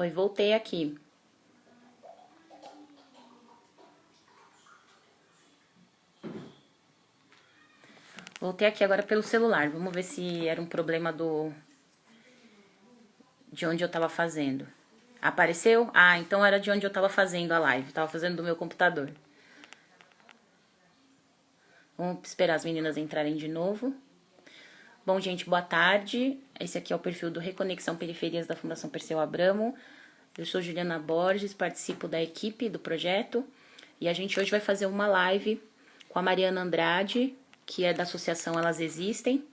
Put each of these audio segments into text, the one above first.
Oi, voltei aqui. Voltei aqui agora pelo celular. Vamos ver se era um problema do de onde eu tava fazendo. Apareceu? Ah, então era de onde eu tava fazendo a live. tava fazendo do meu computador. Vamos esperar as meninas entrarem de novo. Bom, gente, boa tarde. Esse aqui é o perfil do Reconexão Periferias da Fundação Perseu Abramo. Eu sou Juliana Borges, participo da equipe do projeto. E a gente hoje vai fazer uma live com a Mariana Andrade, que é da Associação Elas Existem,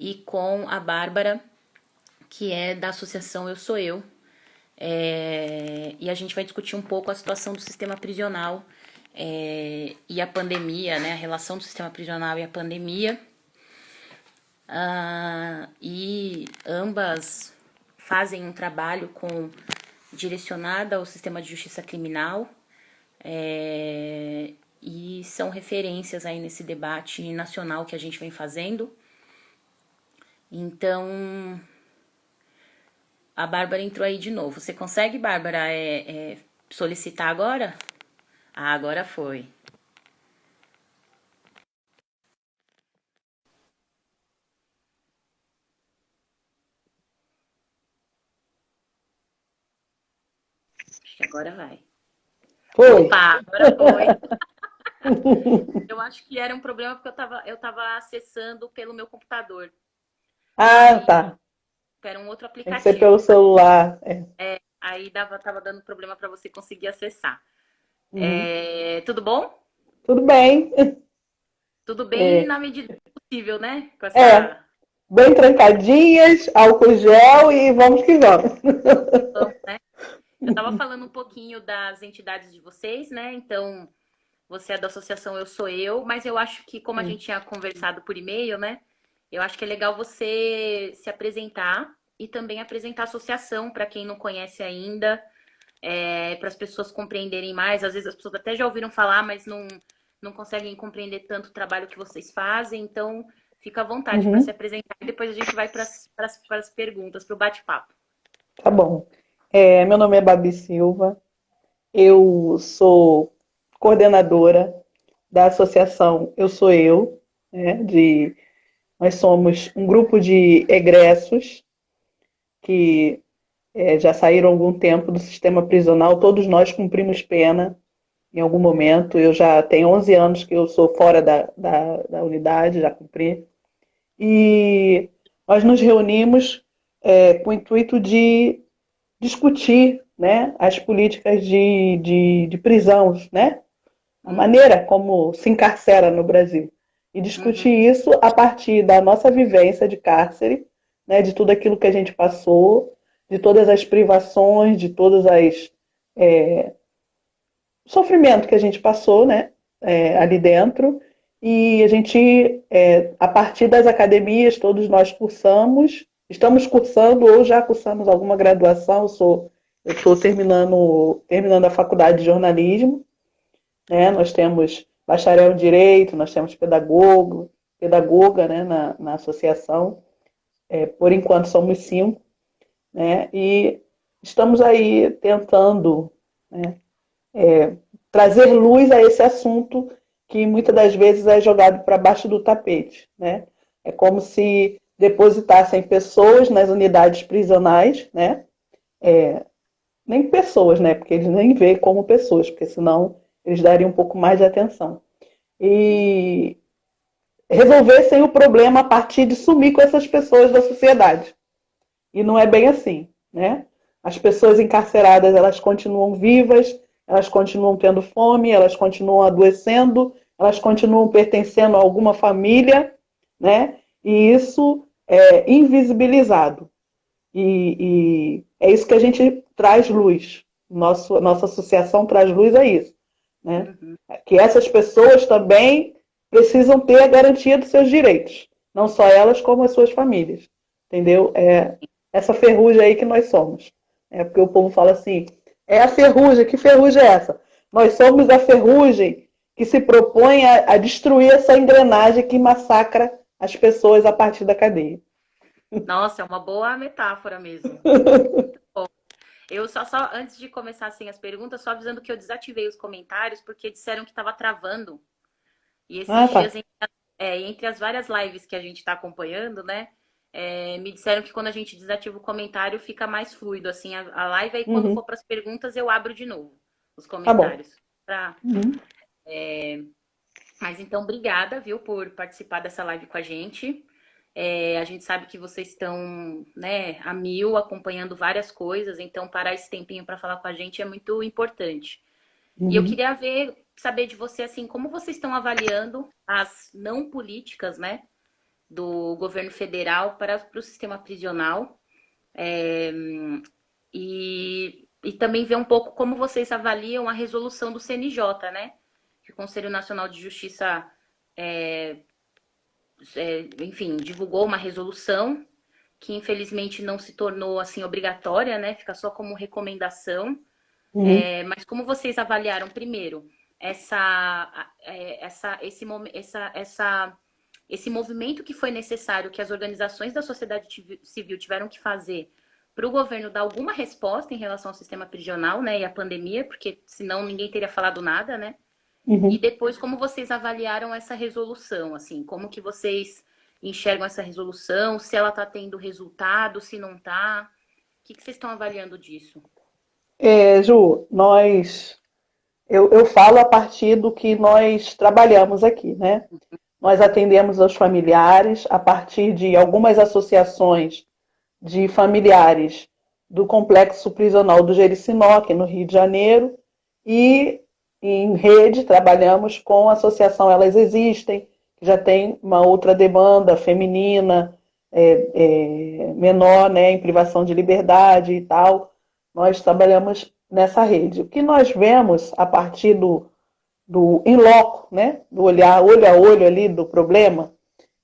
e com a Bárbara, que é da Associação Eu Sou Eu. É, e a gente vai discutir um pouco a situação do sistema prisional é, e a pandemia, né? A relação do sistema prisional e a pandemia. Ah, e ambas fazem um trabalho com direcionado ao sistema de justiça criminal é, e são referências aí nesse debate nacional que a gente vem fazendo. Então, a Bárbara entrou aí de novo. Você consegue, Bárbara, é, é, solicitar agora? Ah, agora foi. Acho que agora vai. Foi. Opa, agora foi. eu acho que era um problema porque eu estava eu tava acessando pelo meu computador. Ah, tá era um outro aplicativo. Tem que ser pelo celular. É. é aí dava, tava dando problema para você conseguir acessar. Uhum. É, tudo bom? Tudo bem. Tudo bem é. na medida possível, né? Essa... É. Bem trancadinhas, álcool gel e vamos que vamos. Então, né? Eu estava falando um pouquinho das entidades de vocês, né? Então, você é da associação Eu Sou Eu, mas eu acho que, como a gente tinha conversado por e-mail, né? Eu acho que é legal você se apresentar e também apresentar a associação para quem não conhece ainda, é, para as pessoas compreenderem mais. Às vezes as pessoas até já ouviram falar, mas não, não conseguem compreender tanto o trabalho que vocês fazem. Então, fica à vontade uhum. para se apresentar e depois a gente vai para as perguntas, para o bate-papo. Tá bom. É, meu nome é Babi Silva, eu sou coordenadora da associação Eu Sou Eu, né, de nós somos um grupo de egressos que é, já saíram há algum tempo do sistema prisional. Todos nós cumprimos pena em algum momento. Eu já tenho 11 anos que eu sou fora da, da, da unidade, já cumpri. E nós nos reunimos é, com o intuito de discutir né, as políticas de, de, de prisões, né? a maneira como se encarcera no Brasil e discutir uhum. isso a partir da nossa vivência de cárcere, né, de tudo aquilo que a gente passou, de todas as privações, de todas as é, sofrimento que a gente passou, né, é, ali dentro. E a gente, é, a partir das academias, todos nós cursamos, estamos cursando ou já cursamos alguma graduação. Eu sou, eu estou terminando, terminando a faculdade de jornalismo. Né, nós temos bacharel em Direito, nós temos pedagogo, pedagoga né, na, na associação. É, por enquanto somos cinco. Né, e estamos aí tentando né, é, trazer luz a esse assunto que muitas das vezes é jogado para baixo do tapete. Né? É como se depositassem pessoas nas unidades prisionais, né? É, nem pessoas, né? Porque eles nem veem como pessoas, porque senão eles dariam um pouco mais de atenção. E resolvessem o problema a partir de sumir com essas pessoas da sociedade. E não é bem assim, né? As pessoas encarceradas, elas continuam vivas, elas continuam tendo fome, elas continuam adoecendo, elas continuam pertencendo a alguma família, né? E isso é invisibilizado. E, e é isso que a gente traz luz. Nosso, nossa associação traz luz a isso. Né? Uhum. Que essas pessoas também precisam ter a garantia dos seus direitos. Não só elas, como as suas famílias. Entendeu? É essa ferrugem aí que nós somos. É porque o povo fala assim, é a ferrugem, que ferrugem é essa? Nós somos a ferrugem que se propõe a, a destruir essa engrenagem que massacra as pessoas a partir da cadeia. Nossa, é uma boa metáfora mesmo. Eu só, só, antes de começar assim, as perguntas, só avisando que eu desativei os comentários porque disseram que estava travando. E esses ah, tá. dias, entre, é, entre, as várias lives que a gente está acompanhando, né? É, me disseram que quando a gente desativa o comentário fica mais fluido, assim, a, a live. Aí quando uhum. for para as perguntas eu abro de novo os tá comentários. Tá pra, uhum. é, mas então, obrigada, viu, por participar dessa live com a gente. É, a gente sabe que vocês estão né, a mil acompanhando várias coisas, então parar esse tempinho para falar com a gente é muito importante. Uhum. E eu uhum. queria ver, saber de você assim, como vocês estão avaliando as não políticas, né, do governo federal para, para o sistema prisional. É, e, e também ver um pouco como vocês avaliam a resolução do CNJ, né? Que o Conselho Nacional de Justiça é, é, enfim, divulgou uma resolução que infelizmente não se tornou assim obrigatória, né? Fica só como recomendação. Uhum. É, mas como vocês avaliaram primeiro essa, é, essa, esse, essa, essa, esse movimento que foi necessário que as organizações da sociedade civil tiveram que fazer para o governo dar alguma resposta em relação ao sistema prisional, né, e à pandemia, porque senão ninguém teria falado nada, né? Uhum. E depois, como vocês avaliaram essa resolução? Assim, como que vocês enxergam essa resolução? Se ela está tendo resultado, se não está? O que, que vocês estão avaliando disso? É, Ju, nós... Eu, eu falo a partir do que nós trabalhamos aqui, né? Uhum. Nós atendemos aos familiares a partir de algumas associações de familiares do complexo prisional do Jericinó, aqui no Rio de Janeiro, e em rede, trabalhamos com a associação Elas Existem, que já tem uma outra demanda feminina, é, é, menor, né, em privação de liberdade e tal. Nós trabalhamos nessa rede. O que nós vemos a partir do, do in loco, né, do olhar olho a olho ali do problema,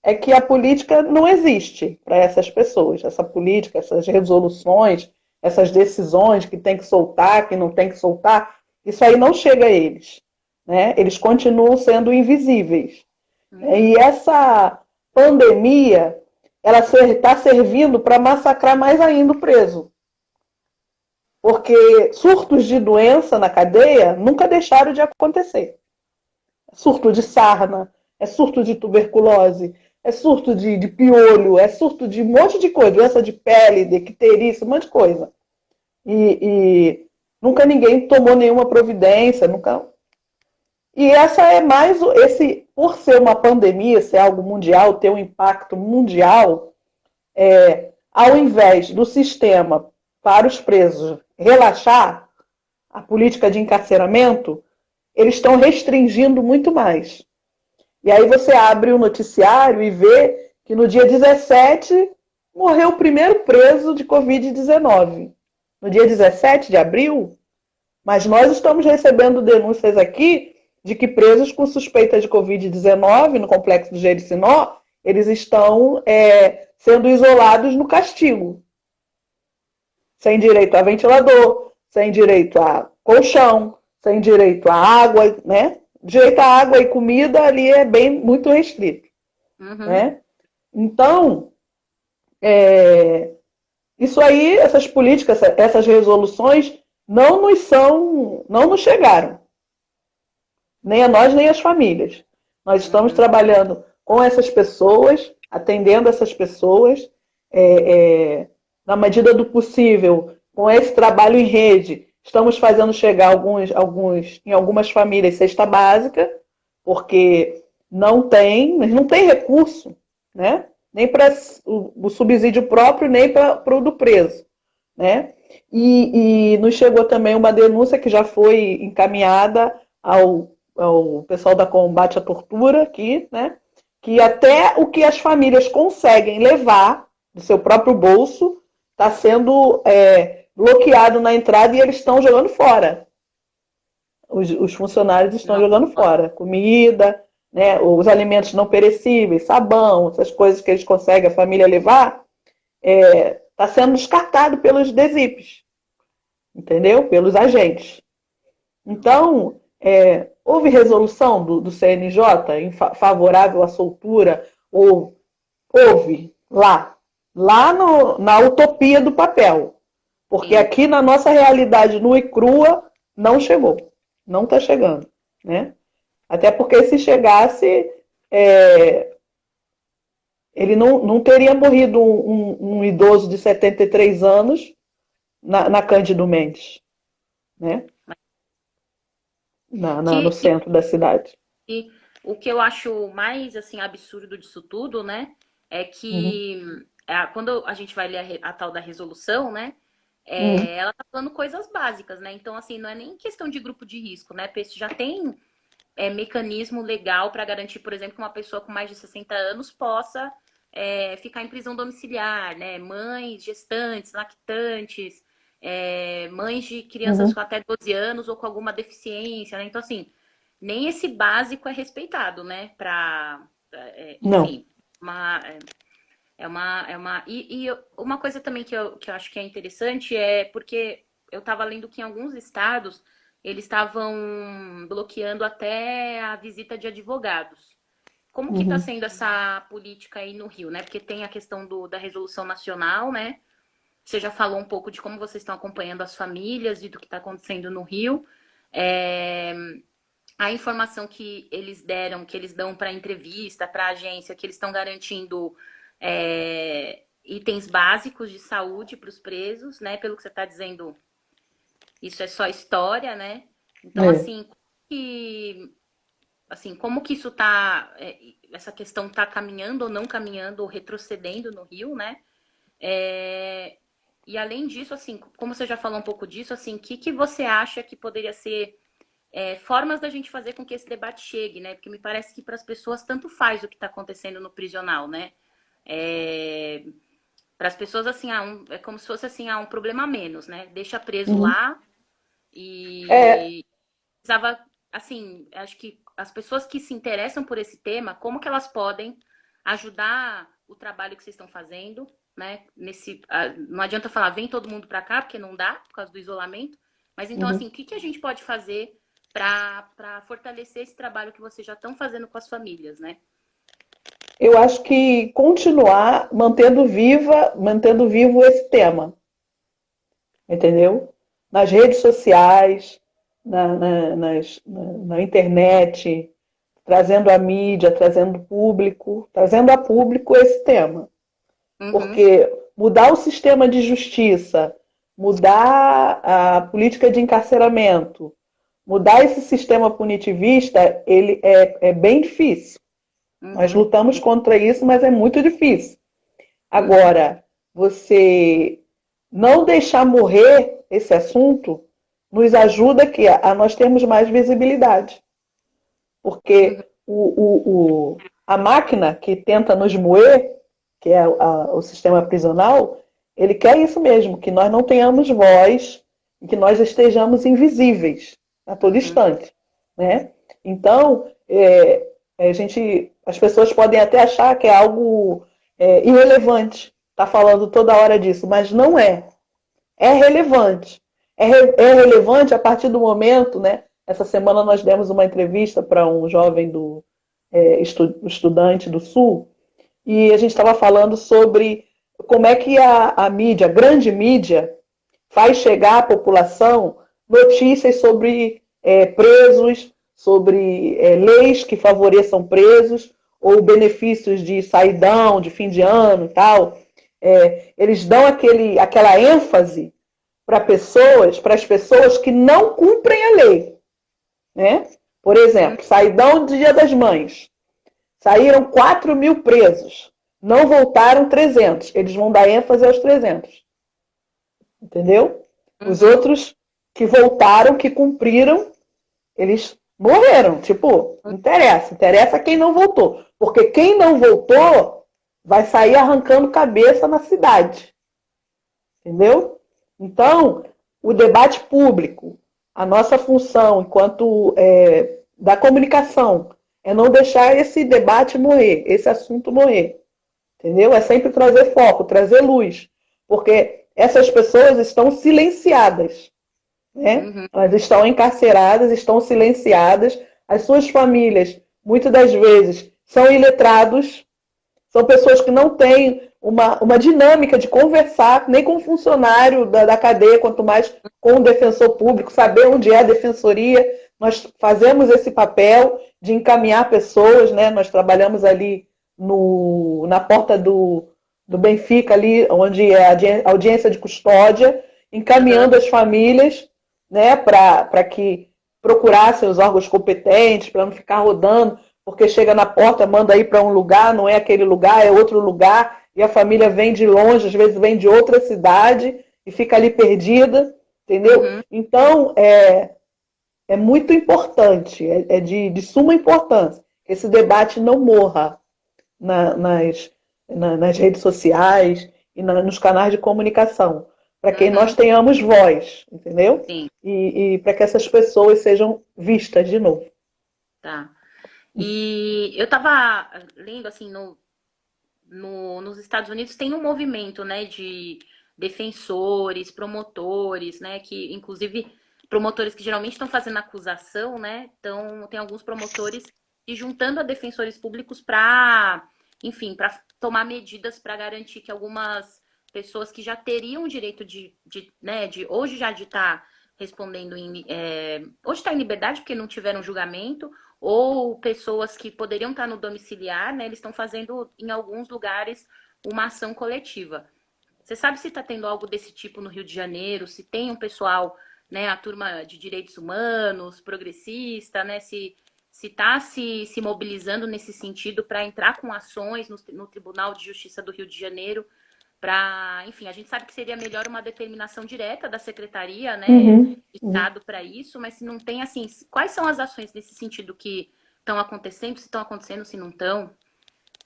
é que a política não existe para essas pessoas. Essa política, essas resoluções, essas decisões que tem que soltar, que não tem que soltar, isso aí não chega a eles. Né? Eles continuam sendo invisíveis. Uhum. E essa pandemia, ela está servindo para massacrar mais ainda o preso. Porque surtos de doença na cadeia nunca deixaram de acontecer. Surto de sarna, é surto de tuberculose, é surto de, de piolho, é surto de um monte de coisa, doença de pele, de icterícia, um monte de coisa. E, e Nunca ninguém tomou nenhuma providência, nunca. E essa é mais esse, por ser uma pandemia, ser algo mundial, ter um impacto mundial, é, ao invés do sistema para os presos relaxar a política de encarceramento, eles estão restringindo muito mais. E aí você abre o noticiário e vê que no dia 17 morreu o primeiro preso de Covid-19 no dia 17 de abril, mas nós estamos recebendo denúncias aqui de que presos com suspeita de Covid-19 no complexo do Jericinó, eles estão é, sendo isolados no castigo. Sem direito a ventilador, sem direito a colchão, sem direito a água, né? Direito a água e comida ali é bem muito restrito. Uhum. Né? Então, é, isso aí, essas políticas, essas resoluções não nos são, não nos chegaram. Nem a nós, nem às famílias. Nós estamos uhum. trabalhando com essas pessoas, atendendo essas pessoas, é, é, na medida do possível, com esse trabalho em rede, estamos fazendo chegar alguns, alguns, em algumas famílias cesta básica, porque não tem, não tem recurso, né? Nem para o, o, subsídio próprio, nem para o do preso. Né? E, e, nos chegou também uma denúncia que já foi encaminhada ao, ao pessoal da combate à tortura aqui, né? que até o que as famílias conseguem levar do seu próprio bolso está sendo é, bloqueado na entrada e eles estão jogando fora. Os, os funcionários estão jogando fora. Comida, né, os alimentos não perecíveis, sabão, essas coisas que eles conseguem a família levar, está é, tá sendo descartado pelos DESIPs, entendeu? Pelos agentes. Então, é, houve resolução do, do CNJ em fa favorável à soltura, ou houve lá, lá no, na utopia do papel. Porque Sim. aqui na nossa realidade nua e crua não chegou, não está chegando, né? Até porque se chegasse, é, ele não, não teria morrido um, um, um, idoso de 73 anos na, na Cândido Mendes, né? Na, na, no centro da cidade. E o que eu acho mais assim absurdo disso tudo, né, é que uhum. é, quando a gente vai ler a, a tal da resolução, né, é, uhum. ela tá falando coisas básicas, né? Então, assim, não é nem questão de grupo de risco, né? Porque já tem é, mecanismo legal para garantir, por exemplo, que uma pessoa com mais de 60 anos possa é, ficar em prisão domiciliar, né? Mães, gestantes, lactantes, é, mães de crianças uhum. com até 12 anos ou com alguma deficiência, né? Então, assim, nem esse básico é respeitado, né? Para, é, enfim, uma, é, é uma, é uma e, e, uma coisa também que eu, que eu acho que é interessante é porque eu estava lendo que em alguns estados eles estavam bloqueando até a visita de advogados. Como que está uhum. sendo essa política aí no Rio, né? Porque tem a questão do, da resolução nacional, né? Você já falou um pouco de como vocês estão acompanhando as famílias e do que está acontecendo no Rio. É, a informação que eles deram, que eles dão para entrevista, para a agência, que eles estão garantindo é, itens básicos de saúde para os presos, né? Pelo que você está dizendo, isso é só história, né? Então, é. assim, que, assim, como que isso tá, é, essa questão tá caminhando ou não caminhando, ou retrocedendo no Rio, né? É, e além disso, assim, como você já falou um pouco disso, assim, o que, que você acha que poderia ser é, formas da gente fazer com que esse debate chegue, né? Porque me parece que para as pessoas tanto faz o que está acontecendo no prisional, né? É, para as pessoas, assim, ah, um, é como se fosse assim, ah, um problema a menos, né? Deixa preso uhum. lá, e é. precisava, assim, acho que as pessoas que se interessam por esse tema, como que elas podem ajudar o trabalho que vocês estão fazendo, né? Nesse, não adianta falar, vem todo mundo para cá, porque não dá, por causa do isolamento. Mas então, uhum. assim, o que, que a gente pode fazer para fortalecer esse trabalho que vocês já estão fazendo com as famílias, né? Eu acho que continuar mantendo viva, mantendo vivo esse tema. Entendeu? Nas redes sociais, na, na, nas, na, na internet, trazendo a mídia, trazendo público, trazendo a público esse tema. Uhum. Porque mudar o sistema de justiça, mudar a política de encarceramento, mudar esse sistema punitivista, ele é, é bem difícil. Uhum. Nós lutamos contra isso, mas é muito difícil. Agora, você não deixar morrer esse assunto nos ajuda que a, nós termos mais visibilidade. Porque o, o, o, a máquina que tenta nos moer, que é a, o sistema prisional, ele quer isso mesmo, que nós não tenhamos voz e que nós estejamos invisíveis a todo uhum. instante. Né? Então, é, a gente, as pessoas podem até achar que é algo é, irrelevante, tá falando toda hora disso, mas não é é relevante. É, re, é relevante a partir do momento, né? Essa semana nós demos uma entrevista para um jovem do é, estu, estudante do Sul e a gente estava falando sobre como é que a, a mídia, a grande mídia, faz chegar à população notícias sobre é, presos, sobre é, leis que favoreçam presos ou benefícios de saidão, de fim de ano e tal é, eles dão aquele, aquela ênfase para pessoas, para as pessoas que não cumprem a lei. Né? Por exemplo, saidão do Dia das Mães. Saíram 4 mil presos. Não voltaram 300. Eles vão dar ênfase aos 300. Entendeu? Os uhum. outros que voltaram, que cumpriram, eles morreram. Tipo, não interessa. Interessa quem não voltou. Porque quem não voltou vai sair arrancando cabeça na cidade. Entendeu? Então, o debate público, a nossa função enquanto é, da comunicação, é não deixar esse debate morrer, esse assunto morrer. Entendeu? É sempre trazer foco, trazer luz. Porque essas pessoas estão silenciadas. Né? Uhum. Elas estão encarceradas, estão silenciadas. As suas famílias, muitas das vezes, são iletrados, são pessoas que não têm uma, uma dinâmica de conversar, nem com o funcionário da, da cadeia, quanto mais com o defensor público, saber onde é a defensoria. Nós fazemos esse papel de encaminhar pessoas, né? Nós trabalhamos ali no, na porta do, do Benfica, ali onde é a audiência de custódia, encaminhando as famílias né, para que procurassem os órgãos competentes, para não ficar rodando, porque chega na porta, manda ir para um lugar, não é aquele lugar, é outro lugar, e a família vem de longe, às vezes vem de outra cidade e fica ali perdida, entendeu? Uhum. Então, é, é muito importante, é, é de, de, suma importância que esse debate não morra na, nas, na, nas redes sociais e na, nos canais de comunicação, para que uhum. nós tenhamos voz, entendeu? Sim. E, e para que essas pessoas sejam vistas de novo. Tá. E eu estava lendo assim no, no, nos Estados Unidos tem um movimento, né, de defensores, promotores, né, que inclusive promotores que geralmente estão fazendo acusação, né, então tem alguns promotores se juntando a defensores públicos para, enfim, para tomar medidas para garantir que algumas pessoas que já teriam o direito de, de, né, de hoje já de estar tá respondendo em, é, hoje está em liberdade porque não tiveram julgamento ou pessoas que poderiam estar no domiciliar, né? Eles estão fazendo em alguns lugares uma ação coletiva. Você sabe se está tendo algo desse tipo no Rio de Janeiro? Se tem um pessoal, né, a turma de direitos humanos, progressista, né? Se se está se, se mobilizando nesse sentido para entrar com ações no, no Tribunal de Justiça do Rio de Janeiro para, enfim, a gente sabe que seria melhor uma determinação direta da secretaria, né, uhum. Estado para isso, mas se não tem assim, quais são as ações nesse sentido que estão acontecendo, se estão acontecendo, se não estão?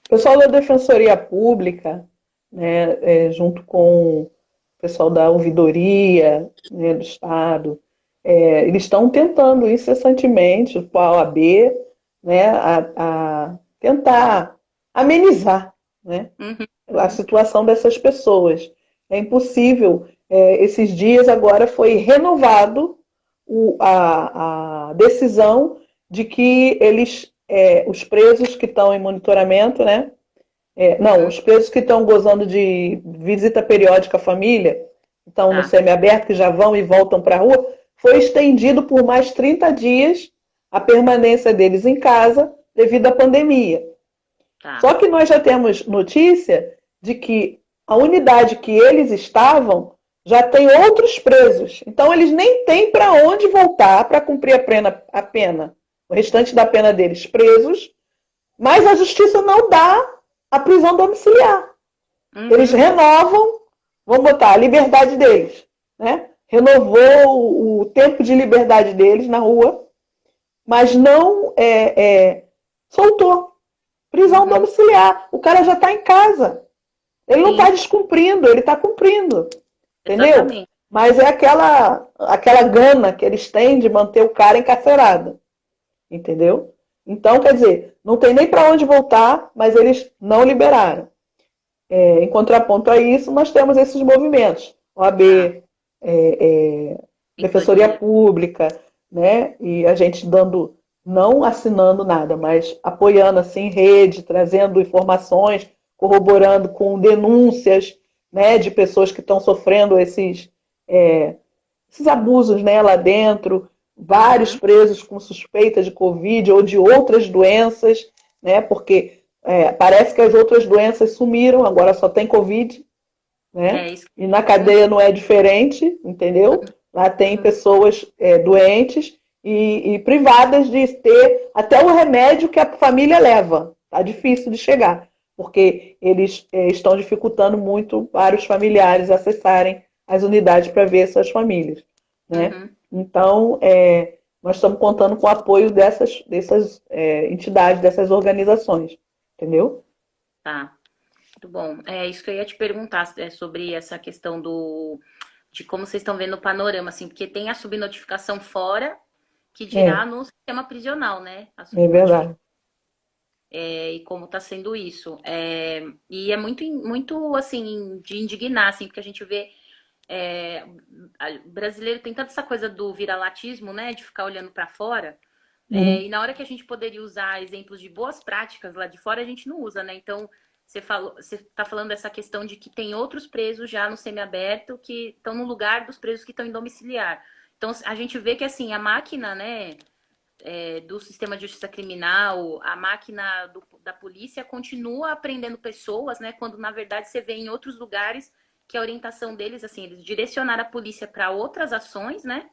O pessoal da Defensoria Pública, né, é, junto com o pessoal da ouvidoria né, do Estado, é, eles estão tentando incessantemente, com a OAB, né, a, a tentar amenizar né, uhum a situação dessas pessoas. É impossível. É, esses dias agora foi renovado o, a, a, decisão de que eles, é, os presos que estão em monitoramento, né? É, não, os presos que estão gozando de visita periódica à família, estão ah. no semiaberto, que já vão e voltam para a rua, foi estendido por mais 30 dias a permanência deles em casa devido à pandemia. Tá. Só que nós já temos notícia de que a unidade que eles estavam já tem outros presos. Então, eles nem têm para onde voltar para cumprir a pena, a pena, o restante da pena deles presos, mas a justiça não dá a prisão domiciliar. Uhum. Eles renovam, vamos botar, a liberdade deles. Né? Renovou o tempo de liberdade deles na rua, mas não é, é, soltou. Prisão uhum. domiciliar. O cara já está em casa. Ele Sim. não está descumprindo, ele está cumprindo. Entendeu? Exatamente. Mas é aquela, aquela gana que eles têm de manter o cara encarcerado. Entendeu? Então, quer dizer, não tem nem para onde voltar, mas eles não liberaram. É, em contraponto a isso, nós temos esses movimentos. OAB, é, é, Defensoria Pública, né? E a gente dando não assinando nada, mas apoiando assim rede, trazendo informações, corroborando com denúncias né, de pessoas que estão sofrendo esses, é, esses abusos né, lá dentro, vários uhum. presos com suspeita de Covid ou de outras doenças, né, porque é, parece que as outras doenças sumiram, agora só tem Covid. Né? É e na cadeia não é diferente, entendeu? Lá tem uhum. pessoas é, doentes e, e, privadas de ter até o remédio que a família leva. Tá difícil de chegar, porque eles é, estão dificultando muito para os familiares acessarem as unidades para ver suas famílias. Né? Uhum. Então, é, nós estamos contando com o apoio dessas, dessas é, entidades, dessas organizações. Entendeu? Tá. Muito bom. É isso que eu ia te perguntar é, sobre essa questão do de como vocês estão vendo o panorama, assim, porque tem a subnotificação fora que dirá é. no sistema prisional, né? É verdade. É, e como está sendo isso. É, e é muito, muito, assim, de indignar, assim, porque a gente vê é, o brasileiro tem tanta essa coisa do viralatismo, né? De ficar olhando para fora. É, uhum. e na hora que a gente poderia usar exemplos de boas práticas lá de fora, a gente não usa, né? Então, você falou, você está falando dessa questão de que tem outros presos já no semiaberto que estão no lugar dos presos que estão em domiciliar. Então a gente vê que assim a máquina, né, é, do sistema de justiça criminal, a máquina do, da polícia continua aprendendo pessoas, né? Quando na verdade você vê em outros lugares que a orientação deles, assim, eles direcionaram a polícia para outras ações, né?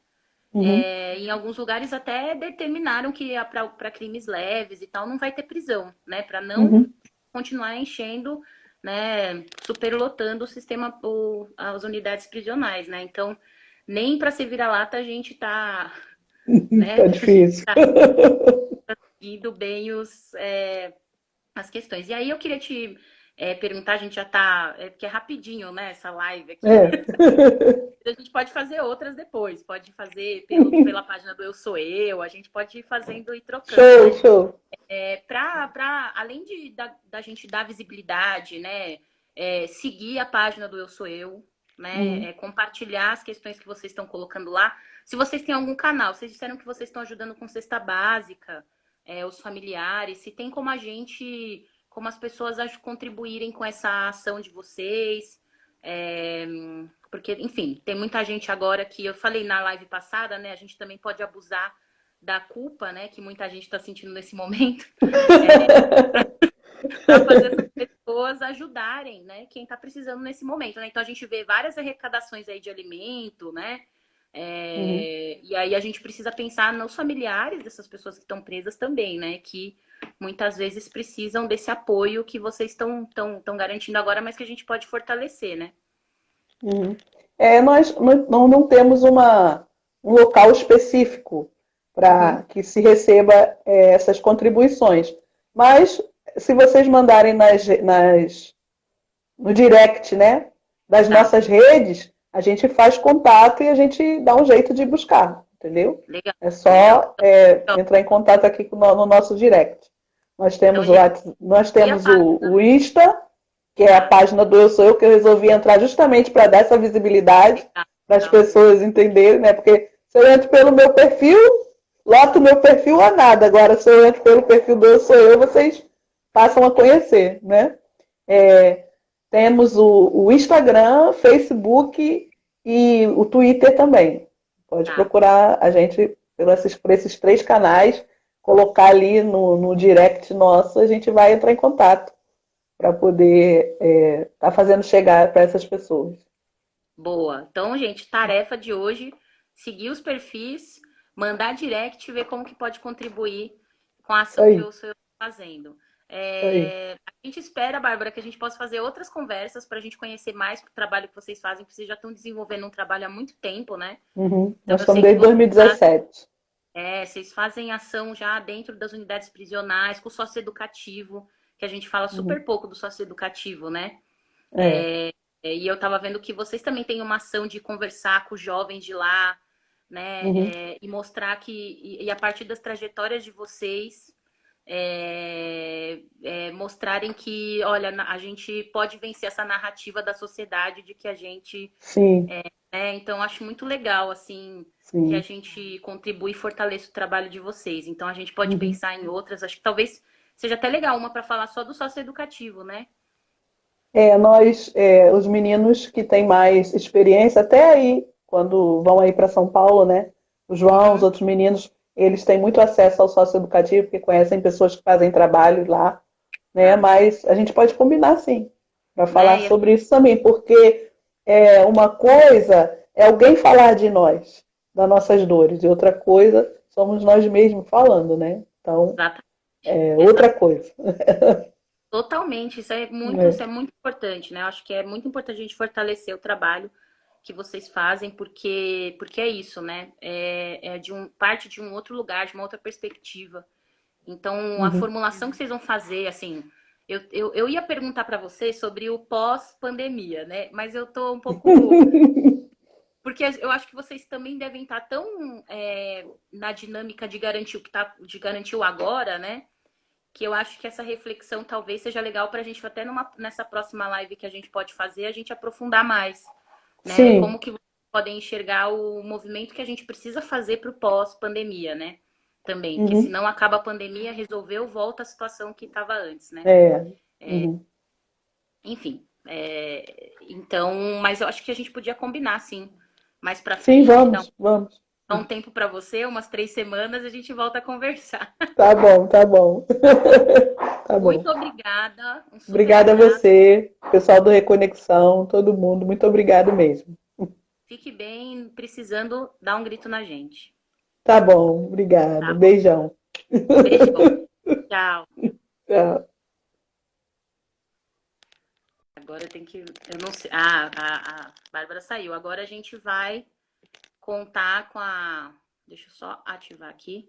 Uhum. É, em alguns lugares até determinaram que para crimes leves e tal não vai ter prisão, né? Para não uhum. continuar enchendo, né? Superlotando o sistema, o, as unidades prisionais, né? Então, nem para se vira-lata a gente tá. Né? tá difícil. tá, indo bem os, é, as questões. E aí eu queria te é, perguntar, a gente já tá. É, porque é rapidinho, né, essa live aqui. É. a gente pode fazer outras depois, pode fazer pelo, pela página do Eu Sou Eu, a gente pode ir fazendo e trocando. Show, show. É, pra, pra, além de, da, da gente dar visibilidade, né? É, seguir a página do Eu Sou Eu, né? Uhum. É, compartilhar as questões que vocês estão colocando lá. Se vocês têm algum canal, vocês disseram que vocês estão ajudando com cesta básica, é, os familiares, se tem como a gente como as pessoas contribuírem com essa ação de vocês. É, porque, enfim, tem muita gente agora que eu falei na live passada, né? A gente também pode abusar da culpa, né? Que muita gente está sentindo nesse momento. É, para fazer essas pessoas ajudarem, né? Quem está precisando nesse momento, né? Então a gente vê várias arrecadações aí de alimento, né? É, uhum. E aí a gente precisa pensar nos familiares dessas pessoas que estão presas também, né? Que muitas vezes precisam desse apoio que vocês estão tão, tão garantindo agora, mas que a gente pode fortalecer, né? Uhum. É, nós não, não temos uma, um local específico para uhum. que se receba é, essas contribuições. Mas se vocês mandarem nas, nas, no direct, né, das tá. nossas redes, a gente faz contato e a gente dá um jeito de buscar, entendeu? Legal. É só é, entrar em contato aqui no, no nosso direct. Nós temos, então, o, nós temos o, o Insta, que é a página do Eu Sou Eu, que eu resolvi entrar justamente para dar essa visibilidade, para as pessoas entenderem, né? Porque se eu entro pelo meu perfil, loto o meu perfil a nada. Agora, se eu entro pelo perfil do Eu Sou Eu, vocês passam a conhecer, né? É, temos o, o, Instagram, Facebook e o Twitter também. Pode tá. procurar a gente por esses, por esses três canais colocar ali no, no direct nosso, a gente vai entrar em contato para poder estar é, tá fazendo chegar para essas pessoas. Boa. Então, gente, tarefa de hoje, seguir os perfis, mandar direct, ver como que pode contribuir com a ação Aí. que eu estou fazendo. É, a gente espera, Bárbara, que a gente possa fazer outras conversas para a gente conhecer mais o trabalho que vocês fazem, porque vocês já estão desenvolvendo um trabalho há muito tempo, né? Uhum. Então, Nós estamos desde 2017. É, vocês fazem ação já dentro das unidades prisionais, com o sócio educativo, que a gente fala uhum. super uhum. pouco do sócio educativo, né? É. É, e eu estava vendo que vocês também têm uma ação de conversar com os jovens de lá, né? Uhum. É, e mostrar que, e, e, a partir das trajetórias de vocês, é, é, mostrarem que, olha, a gente pode vencer essa narrativa da sociedade de que a gente. Sim. É, então, acho muito legal, assim, Sim. que a gente contribui e fortaleça o trabalho de vocês. Então a gente pode uhum. pensar em outras. Acho que talvez seja até legal uma para falar só do sócio educativo, né? É, nós, é, os meninos que têm mais experiência, até aí, quando vão aí para São Paulo, né? O João, os uhum. outros meninos, eles têm muito acesso ao sócio educativo, porque conhecem pessoas que fazem trabalho lá, né? Mas a gente pode combinar sim, para falar é, sobre isso também, porque é, uma coisa é alguém falar de nós, das nossas dores. E outra coisa, somos nós mesmos falando, né? Então, é outra coisa. Totalmente, isso é muito, é. isso é muito importante, né? Eu acho que é muito importante a gente fortalecer o trabalho que vocês fazem, porque, porque é isso, né? É, é de um, parte de um outro lugar, de uma outra perspectiva. Então, uhum. a formulação que vocês vão fazer, assim, eu, eu, eu ia perguntar para vocês sobre o pós-pandemia, né? Mas eu tô um pouco Porque eu acho que vocês também devem estar tão é, na dinâmica de garantir o que tá, de garantir o agora, né? Que eu acho que essa reflexão talvez seja legal para a gente até numa, nessa próxima live que a gente pode fazer, a gente aprofundar mais. Né? Sim. Como que vocês podem enxergar o movimento que a gente precisa fazer para o pós-pandemia, né? Também. Uhum. Porque senão acaba a pandemia, resolveu, volta à situação que estava antes, né? É. é. Uhum. enfim. É, então, mas eu acho que a gente podia combinar, sim. Mais pra frente. Sim, vamos, então, vamos. Dá um tempo para você, umas três semanas, a gente volta a conversar. Tá bom, tá bom. tá bom. Muito obrigada. Um obrigada abraço. a você, pessoal do Reconexão, todo mundo. Muito obrigado mesmo. Fique bem, precisando, dá um grito na gente. Tá bom, obrigada. Tá. Beijão. Beijo. Tchau. Tchau. Agora tem que. Eu não sei. Ah, a, a Bárbara saiu. Agora a gente vai contar com a. Deixa eu só ativar aqui.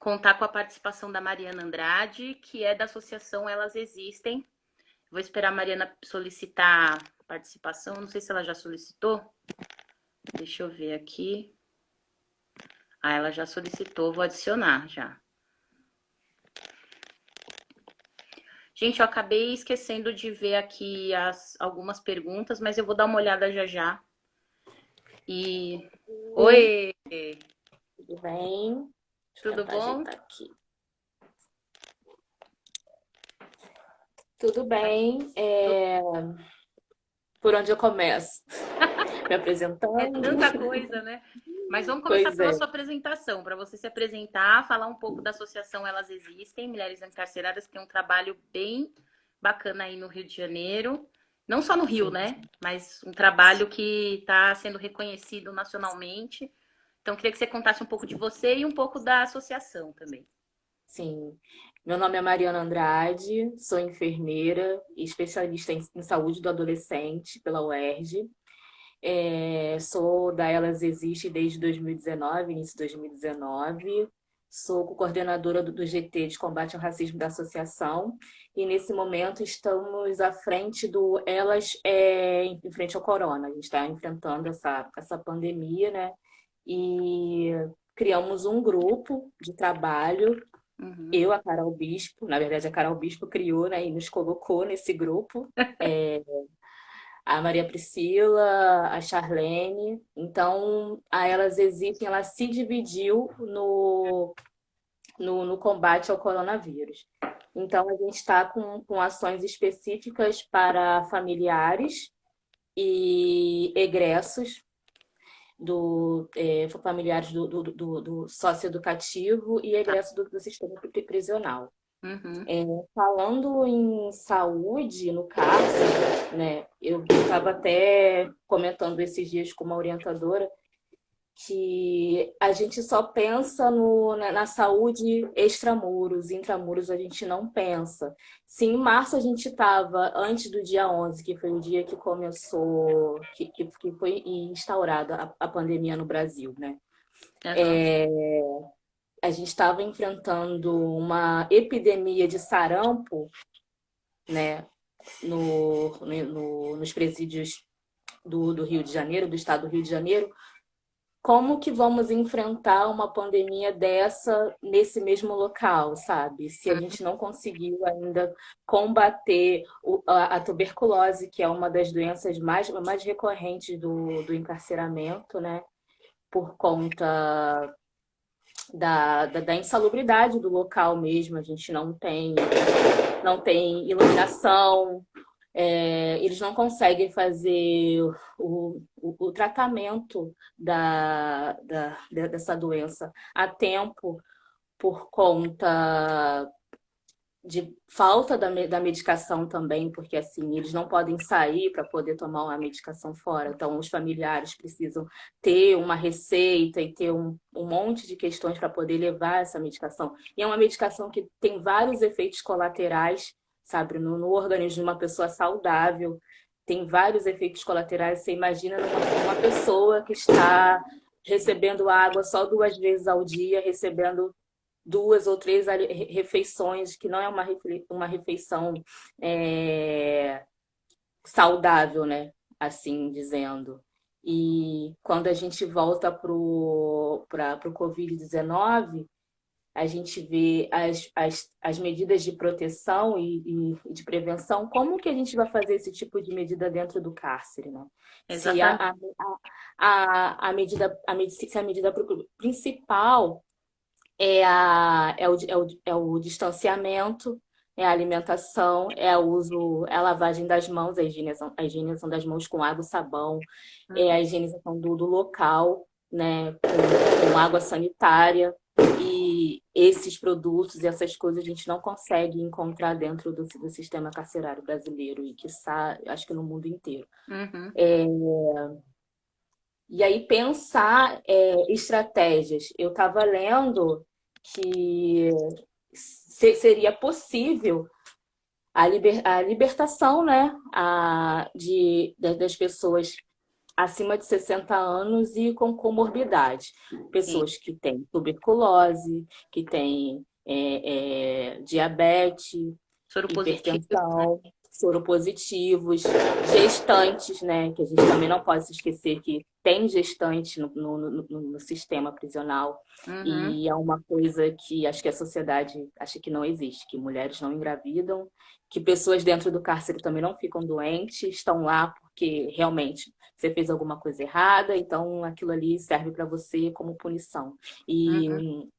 Contar com a participação da Mariana Andrade, que é da Associação Elas Existem. Vou esperar a Mariana solicitar participação. Não sei se ela já solicitou. Deixa eu ver aqui. Ah, ela já solicitou, vou adicionar já. Gente, eu acabei esquecendo de ver aqui as, algumas perguntas, mas eu vou dar uma olhada já já. E. Oi! Tudo bem? Tudo bom? Aqui. Tudo bem. É... Por onde eu começo? Me apresentando? É tanta coisa, né? Mas vamos começar pois pela é. sua apresentação, para você se apresentar, falar um pouco da associação Elas Existem, Mulheres Encarceradas, que tem um trabalho bem bacana aí no Rio de Janeiro. Não só no Rio, Sim. né? Mas um trabalho que está sendo reconhecido nacionalmente. Então, queria que você contasse um pouco de você e um pouco da associação também. Sim. Meu nome é Mariana Andrade, sou enfermeira e especialista em, saúde do adolescente pela UERJ. É, sou da Elas Existe desde 2019, início de 2019. Sou coordenadora do, do GT de combate ao racismo da associação e nesse momento estamos à frente do Elas é, em frente ao corona. A gente está enfrentando essa, essa pandemia, né? E criamos um grupo de trabalho. Uhum. Eu, a Carol Bispo, na verdade a Carol Bispo criou né, e nos colocou nesse grupo. é, a Maria Priscila, a Charlene. Então, a Elas Existem, ela se dividiu no, no, no combate ao coronavírus. Então, a gente está com, com ações específicas para familiares e egressos do é, familiares do, do, do, do socioeducativo e egressos do, do sistema prisional. Uhum. É, falando em saúde, no cárcere, né, eu estava até comentando esses dias com uma orientadora que a gente só pensa no, na, na saúde extramuros, intramuros a gente não pensa. Se em março a gente estava, antes do dia 11, que foi o dia que começou, que, que foi instaurada a, a pandemia no Brasil, né? Uhum. É, a gente estava enfrentando uma epidemia de sarampo, né, no, no, nos presídios do, do Rio de Janeiro, do estado do Rio de Janeiro, como que vamos enfrentar uma pandemia dessa nesse mesmo local, sabe? Se a gente não conseguiu ainda combater a, tuberculose, que é uma das doenças mais, mais recorrentes do, do encarceramento, né? Por conta da, da, da, insalubridade do local mesmo. A gente não tem, não tem iluminação, é, eles não conseguem fazer o, o, o tratamento da, da, dessa doença a tempo por conta de falta da, da medicação também, porque assim, eles não podem sair para poder tomar uma medicação fora. Então, os familiares precisam ter uma receita e ter um, um monte de questões para poder levar essa medicação. E é uma medicação que tem vários efeitos colaterais, sabe, no, no organismo de uma pessoa saudável. Tem vários efeitos colaterais. Você imagina uma, uma pessoa que está recebendo água só duas vezes ao dia, recebendo duas ou três refeições, que não é uma, uma refeição é, saudável, né? Assim dizendo. E quando a gente volta para o Covid-19, a gente vê as, as, as medidas de proteção e, e, de prevenção, como que a gente vai fazer esse tipo de medida dentro do cárcere, né? Se a, a, a, a, medida, a, se a medida principal é, a, é, o, é, o, é o distanciamento, é a alimentação, é o uso, é a lavagem das mãos, a higienização, a higienização das mãos com água e sabão, uhum. é a higienização do, do local, né, com, com, água sanitária. Esses produtos e essas coisas a gente não consegue encontrar dentro do, do sistema carcerário brasileiro e que acho que no mundo inteiro. Uhum. É, e aí pensar é, estratégias. Eu estava lendo que seria possível a, liber, a libertação né, a, de, das pessoas acima de 60 anos e com comorbidade. Pessoas que têm tuberculose, que têm é, é, diabetes, hipertensão, soropositivos, gestantes, né? Que a gente também não pode se esquecer que tem gestante no, no, no, no sistema prisional. Uhum. E é uma coisa que acho que a sociedade acha que não existe, que mulheres não engravidam, que pessoas dentro do cárcere também não ficam doentes, estão lá porque realmente você fez alguma coisa errada, então aquilo ali serve para você como punição. E, uhum.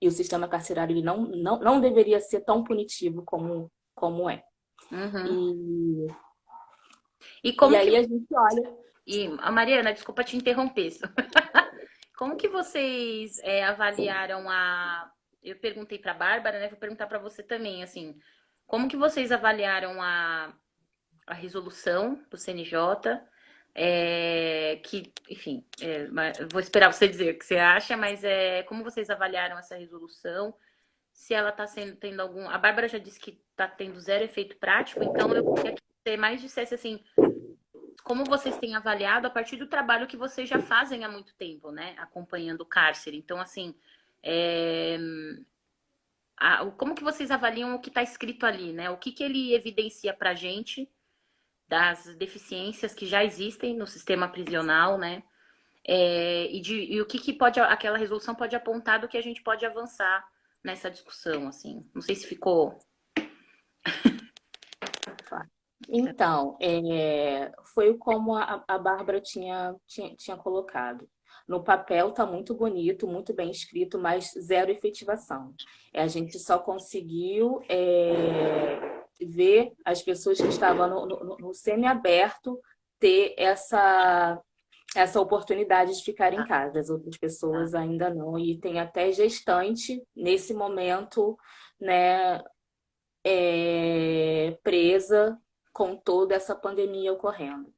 e o sistema carcerário ele não, não, não deveria ser tão punitivo como, como é. Uhum. E, e, como e aí a gente olha... E, a Mariana, desculpa te interromper. como que vocês é, avaliaram a... Eu perguntei para a Bárbara, né? Vou perguntar para você também, assim... Como que vocês avaliaram a, a resolução do CNJ? É, que, enfim, é, vou esperar você dizer o que você acha, mas é, como vocês avaliaram essa resolução? Se ela está tendo algum. A Bárbara já disse que está tendo zero efeito prático, então eu queria que você mais dissesse assim, como vocês têm avaliado a partir do trabalho que vocês já fazem há muito tempo, né? Acompanhando o cárcere. Então, assim, é, a, como que vocês avaliam o que está escrito ali, né? O que, que ele evidencia para a gente das deficiências que já existem no sistema prisional, né? É, e, de, e, o que, que pode aquela resolução pode apontar do que a gente pode avançar nessa discussão, assim. Não sei se ficou. Então, é, foi como a, a Bárbara tinha, tinha, tinha colocado. No papel está muito bonito, muito bem escrito, mas zero efetivação. É, a gente só conseguiu é, ver as pessoas que estavam no, no, no semi-aberto ter essa, essa oportunidade de ficar em casa. As outras pessoas ainda não. E tem até gestante, nesse momento, né, é, presa com toda essa pandemia ocorrendo.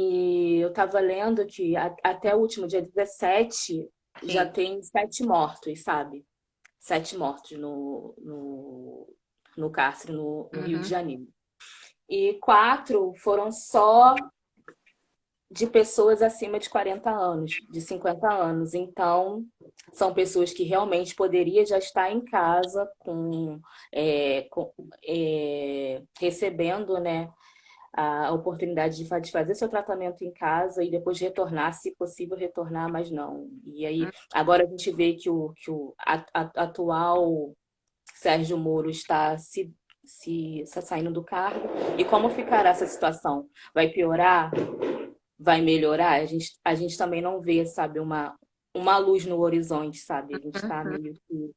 E eu estava lendo que até o último dia 17 Sim. já tem sete mortos, sabe? Sete mortos no, no, no cárcere no, no uhum. Rio de uhum. Janeiro. E quatro foram só de pessoas acima de 40 anos, de 50 anos. Então, são pessoas que realmente poderiam já estar em casa com, é, com é, recebendo né, a oportunidade de fazer seu tratamento em casa e depois retornar, se possível retornar, mas não. E aí, hum. agora a gente vê que o, que o atual Sérgio Moro está se, se está saindo do cargo. E como ficará essa situação? Vai piorar? Vai melhorar? A gente, a gente também não vê, sabe, uma, uma luz no horizonte, sabe? A gente está uhum. meio que...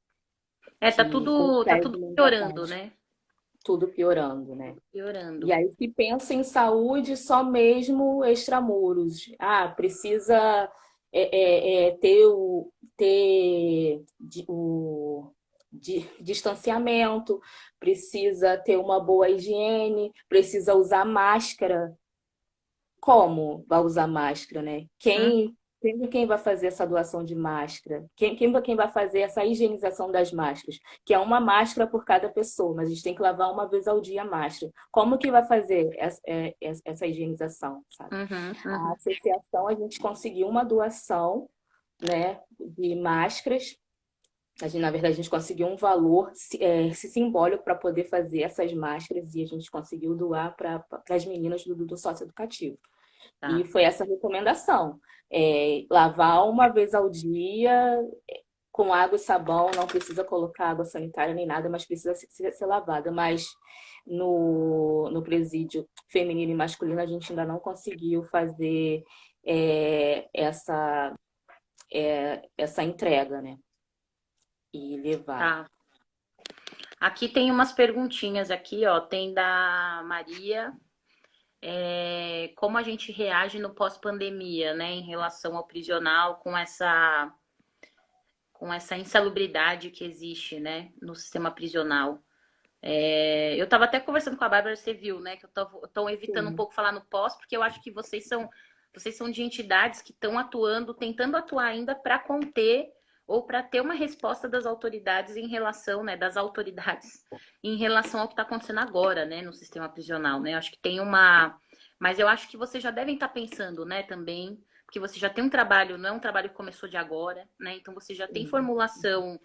É, tá tudo, tá tudo piorando, né? Tudo piorando, né? Piorando. E aí se pensa em saúde só mesmo extramuros. Ah, precisa é, é, é, ter o, ter o de, distanciamento, precisa ter uma boa higiene, precisa usar máscara. Como vai usar máscara, né? Quem hum. Sempre quem vai fazer essa doação de máscara, quem, quem, quem vai fazer essa higienização das máscaras, que é uma máscara por cada pessoa, mas a gente tem que lavar uma vez ao dia a máscara. Como que vai fazer essa, é, essa higienização, sabe? Uhum, uhum. A associação, a gente conseguiu uma doação né, de máscaras a gente, na verdade, a gente conseguiu um valor é, simbólico para poder fazer essas máscaras e a gente conseguiu doar para as meninas do, do sócio educativo. Tá. E foi essa recomendação. É, lavar uma vez ao dia com água e sabão, não precisa colocar água sanitária nem nada, mas precisa ser, ser lavada. Mas no, no presídio feminino e masculino a gente ainda não conseguiu fazer é, essa, é, essa entrega, né? E levar. Tá. Aqui tem umas perguntinhas aqui, ó. Tem da Maria. É, como a gente reage no pós-pandemia, né, em relação ao prisional, com essa com essa insalubridade que existe, né, no sistema prisional. É, eu estava até conversando com a Bárbara, você viu, né, que eu estou evitando Sim. um pouco falar no pós, porque eu acho que vocês são vocês são de entidades que estão atuando, tentando atuar ainda para conter ou para ter uma resposta das autoridades em relação, né, das autoridades em relação ao que está acontecendo agora, né, no sistema prisional, né? Eu acho que tem uma, mas eu acho que vocês já devem estar tá pensando, né, também, porque você já tem um trabalho, não é um trabalho que começou de agora, né? Então você já tem formulação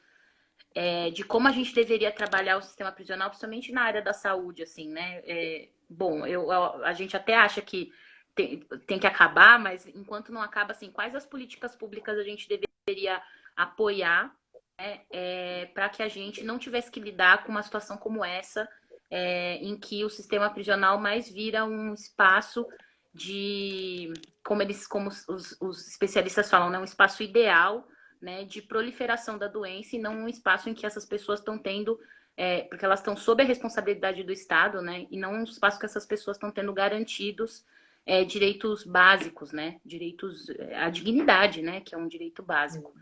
é, de como a gente deveria trabalhar o sistema prisional, principalmente na área da saúde, assim, né? É, bom, eu, a gente até acha que tem, tem que acabar, mas enquanto não acaba, assim, quais as políticas públicas a gente deveria apoiar né, é, para que a gente não tivesse que lidar com uma situação como essa, é, em que o sistema prisional mais vira um espaço de, como eles, como os, os especialistas falam, né, um espaço ideal né, de proliferação da doença e não um espaço em que essas pessoas estão tendo, é, porque elas estão sob a responsabilidade do Estado, né, e não um espaço que essas pessoas estão tendo garantidos é, direitos básicos, né, direitos, a dignidade, né, que é um direito básico.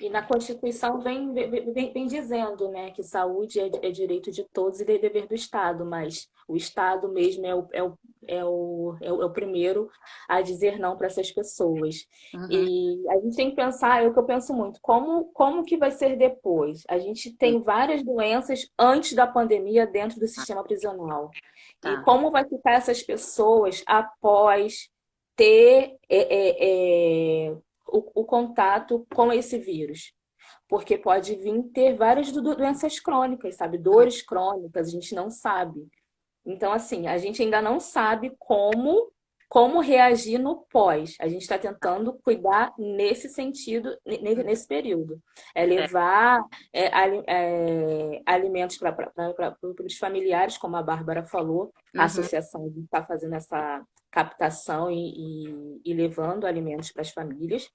E na Constituição vem, vem, vem dizendo né, que saúde é, é, direito de todos e é dever do Estado, mas o Estado mesmo é o, é o, é o, é o, é primeiro a dizer não para essas pessoas. Uhum. E a gente tem que pensar, é o que eu penso muito, como, como que vai ser depois? A gente tem várias doenças antes da pandemia dentro do sistema prisional. Tá. E como vai ficar essas pessoas após ter é, é, o, o contato com esse vírus. Porque pode vir ter várias doenças crônicas, sabe? Dores crônicas, a gente não sabe. Então, assim, a gente ainda não sabe como como reagir no pós. A gente está tentando cuidar nesse sentido, nesse período. É levar é, é, alimentos para os familiares, como a Bárbara falou, a uhum. associação está fazendo essa captação e, e, e levando alimentos para as famílias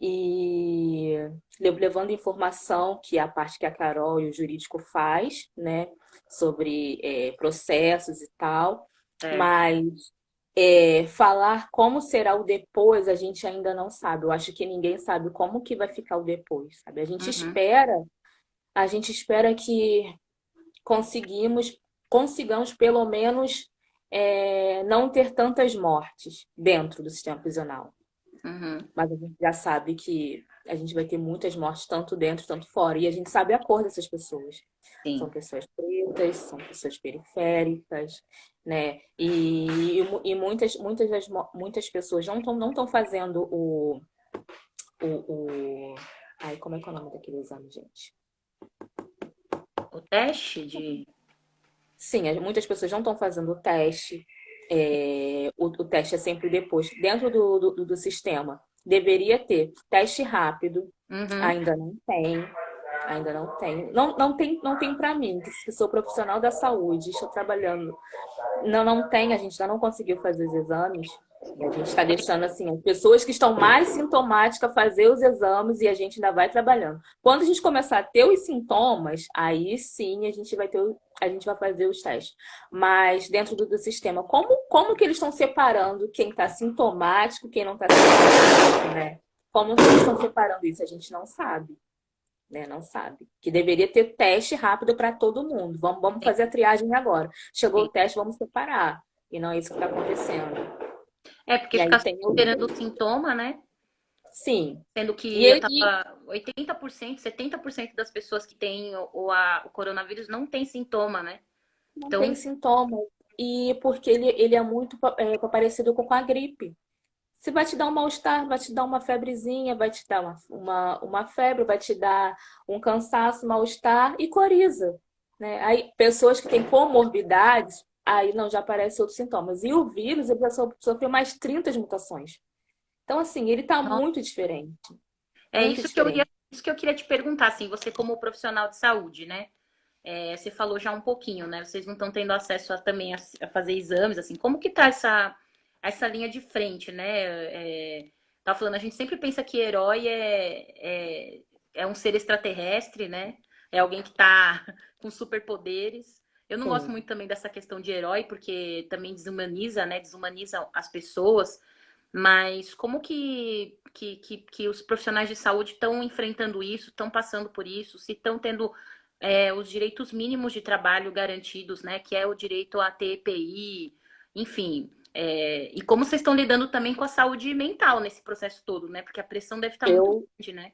e levando informação que é a parte que a Carol e o jurídico faz, né, sobre é, processos e tal, é. mas é, falar como será o depois a gente ainda não sabe. Eu acho que ninguém sabe como que vai ficar o depois, sabe? A gente uhum. espera, a gente espera que conseguimos, consigamos pelo menos é, não ter tantas mortes dentro do sistema prisional. Uhum. Mas a gente já sabe que a gente vai ter muitas mortes, tanto dentro, tanto fora. E a gente sabe a cor dessas pessoas. Sim. São pessoas pretas, são pessoas periféricas, né? E, e, muitas, muitas, das, muitas pessoas não estão não fazendo o, o, o... Ai, como é que é o nome daquele exame, gente? O teste de... Sim, muitas pessoas não estão fazendo o teste. É, o, o, teste é sempre depois. Dentro do, do, do sistema, deveria ter teste rápido, uhum. ainda não tem. Ainda não tem. Não, não tem, não tem para mim, que sou profissional da saúde, estou trabalhando. Não, não tem, a gente ainda não conseguiu fazer os exames. A gente está deixando assim, as pessoas que estão mais sintomáticas fazer os exames e a gente ainda vai trabalhando. Quando a gente começar a ter os sintomas, aí sim a gente vai ter, a gente vai fazer os testes. Mas dentro do, do sistema, como, como que eles estão separando quem está sintomático, quem não está sintomático, né? Como que eles estão separando isso? A gente não sabe. Né, não sabe. Que deveria ter teste rápido para todo mundo. Vamos, vamos fazer a triagem agora. Chegou o teste, vamos separar. E não é isso que está acontecendo. É, porque ficar tem... esperando o sintoma, né? Sim. Sendo que e, tava 80%, 70% das pessoas que têm o, a, o coronavírus não tem sintoma, né? Não então... tem sintoma. E porque ele, ele é muito é, parecido com a gripe. Se vai te dar um mal-estar, vai te dar uma febrezinha, vai te dar uma, uma, uma febre, vai te dar um cansaço, mal-estar e coriza. Né? Aí, pessoas que têm comorbidades aí não, já aparecem outros sintomas. E o vírus, ele já sofreu mais 30 mutações. Então, assim, ele está muito diferente. É muito isso, diferente. Que eu ia, isso que eu queria te perguntar, assim, você como profissional de saúde, né? É, você falou já um pouquinho, né? Vocês não estão tendo acesso a, também a, a, fazer exames, assim. Como que tá essa, essa linha de frente, né? É, tá falando, a gente sempre pensa que herói é, é, é um ser extraterrestre, né? é alguém que está com superpoderes. Eu não Sim. gosto muito também dessa questão de herói, porque também desumaniza, né? Desumaniza as pessoas. Mas como que, que, que, que os profissionais de saúde estão enfrentando isso, estão passando por isso, se estão tendo é, os direitos mínimos de trabalho garantidos, né? Que é o direito a ter EPI, enfim. é, e como vocês estão lidando também com a saúde mental nesse processo todo, né? Porque a pressão deve estar Eu, muito grande, né?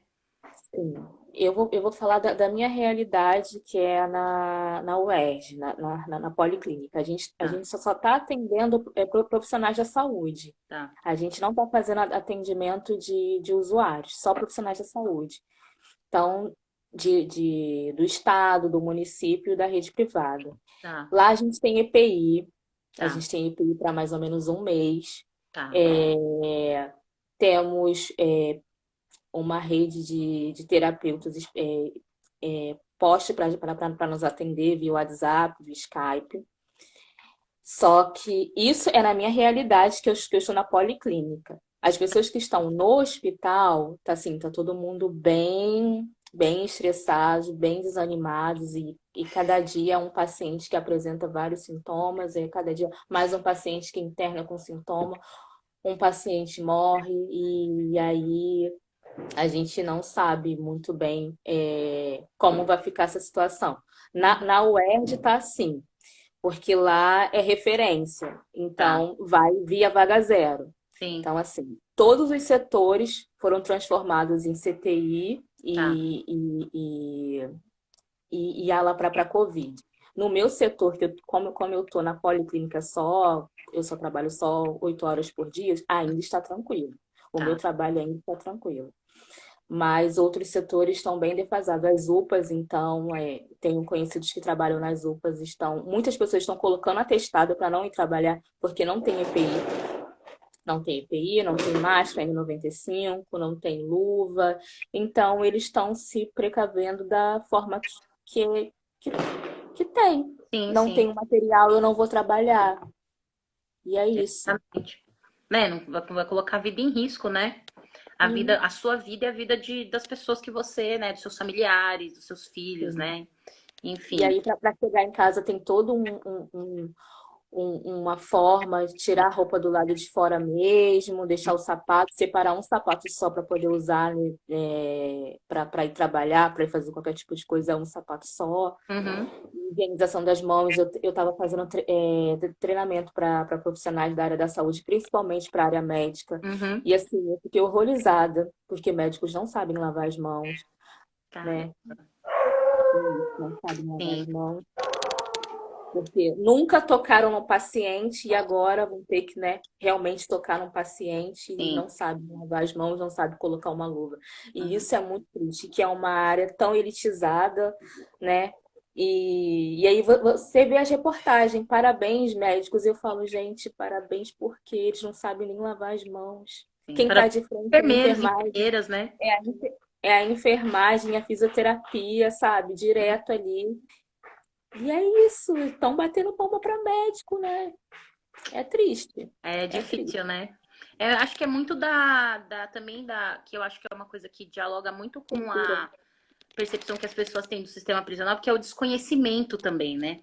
Sim, eu vou, eu vou falar da, da minha realidade, que é na, na UERJ, na, na, na- Policlínica. A gente, a Tá, gente só está atendendo é, pro- profissionais da saúde. tá, A gente não está fazendo a- atendimento de, de usuários, só profissionais da saúde. Então, de, de, do estado, do município da rede privada. tá, Lá a gente tem EPI, a tá, gente tem EPI para mais ou menos um mês. tá, É, temos é, uma rede de, de terapeutas é, é, poste para nos atender via WhatsApp, via Skype. Só que isso é na minha realidade, que eu, que eu estou na policlínica. As pessoas que estão no hospital, tá assim, tá todo mundo bem, bem estressados, bem desanimados e, e cada dia é um paciente que apresenta vários sintomas, é cada dia mais um paciente que interna com sintoma, um paciente morre e, aí a gente não sabe muito bem é, como vai ficar essa situação. Na, na UERJ tá assim, porque lá é referência, tá, então vai via vaga zero. sim, Então, assim, todos os setores foram transformados em CTI tá, e, e, e, e, e ala para Covid. No meu setor, que eu, como, como eu estou na policlínica só, eu só trabalho só oito horas por dia, ainda está tranquilo. O meu tá, trabalho ainda está tranquilo. Mas outros setores estão bem defasados. As UPAs, então, é, tenho conhecidos que trabalham nas UPAs, estão. Muitas pessoas estão colocando atestado para não ir trabalhar porque não tem EPI. Não tem EPI, não tem máscara N95, não tem luva. Então, eles estão se precavendo da forma que, que, que tem. sim, Não sim, tem material, eu não vou trabalhar. E é isso. exatamente. Né? Não vai colocar a vida em risco, né? A vida, Sim, a sua vida e a vida de, das pessoas que você, né? Dos seus familiares, dos seus filhos, né? E Enfim, aí, para chegar em casa, tem todo um, um- um- um- uma forma de tirar a roupa do lado de fora mesmo, deixar o sapato, separar um sapato só para poder usar né, para ir trabalhar, para ir fazer qualquer tipo de coisa, é um sapato só. uhum, Higienização das mãos, eu eu estava fazendo tre- é, treinamento para profissionais da área da saúde, principalmente para a área médica. uhum, E assim, eu fiquei horrorizada, porque médicos não sabem lavar as mãos, né? caramba, Não sabem lavar as sim, mãos. Porque nunca tocaram no paciente e agora vão ter que, né, realmente tocar no paciente e sim, não sabem lavar as mãos, não sabem colocar uma luva. E uhum, isso é muito triste, que é uma área tão elitizada, né? E, e aí vo- você vê as reportagens, parabéns, médicos. Eu falo, gente, parabéns porque eles não sabem nem lavar as mãos. sim. Quem está de frente enfermagem enfermeiras, né? é é a enfermagem, a fisioterapia, sabe? Direto ali. E é isso, estão batendo palma para médico, né? É triste, É é triste. difícil, né? É, Eu acho que é muito da, da também da que eu acho que é uma coisa que dialoga muito com a percepção que as pessoas têm do sistema prisional, porque é o desconhecimento também, né?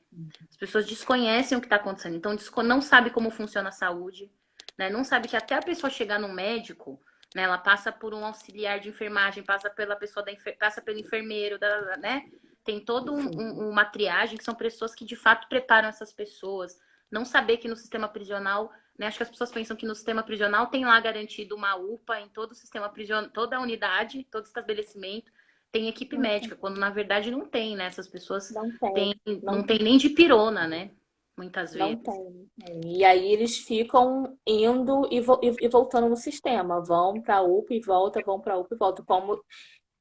As pessoas desconhecem o que está acontecendo, então não sabe como funciona a saúde, né? Não sabe que até a pessoa chegar no médico, né? Ela passa por um auxiliar de enfermagem, passa pela pessoa da passa pelo enfermeiro, da, né? Tem todo um, um- uma triagem que são pessoas que de fato preparam essas pessoas. Não saber que no sistema prisional, né? Acho que as pessoas pensam que no sistema prisional tem lá garantido uma UPA em todo o sistema prisional, toda a unidade, todo estabelecimento tem equipe Não tem, médica, quando na verdade não tem, né? Essas pessoas não tem, têm, não não tem nem de pirona, né? Muitas vezes. tem, não tem. E aí eles ficam indo e, vo- e- voltando no sistema. Vão para a UPA e volta, vão para a UPA e volta. Como...